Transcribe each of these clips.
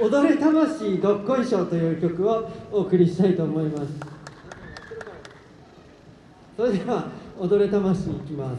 踊れ魂どっこいしょという曲をお送りしたいと思います。それでは踊れ魂いきます。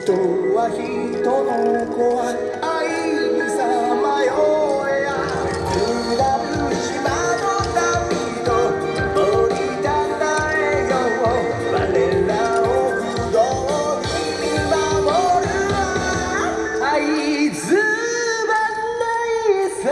構え治る島の民と、森田太郎。我らを不動、見守るは、あいつはないさ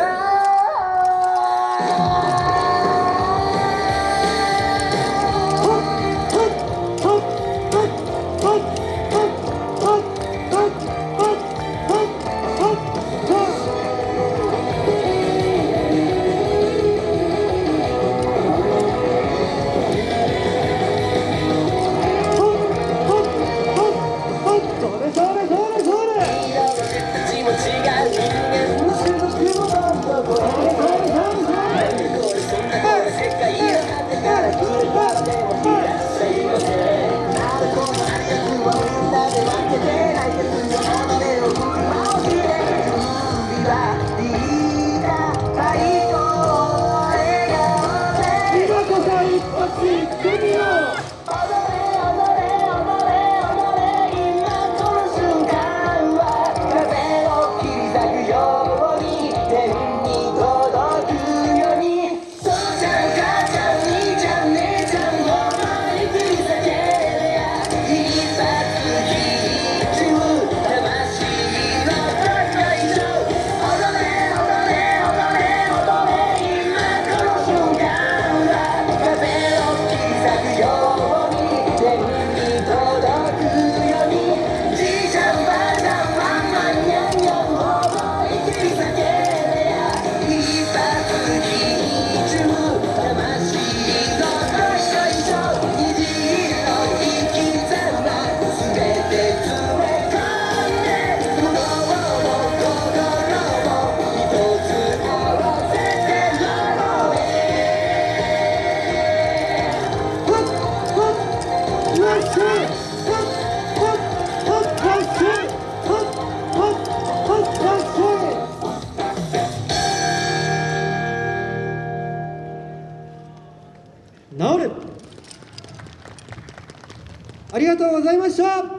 ありがとうございました。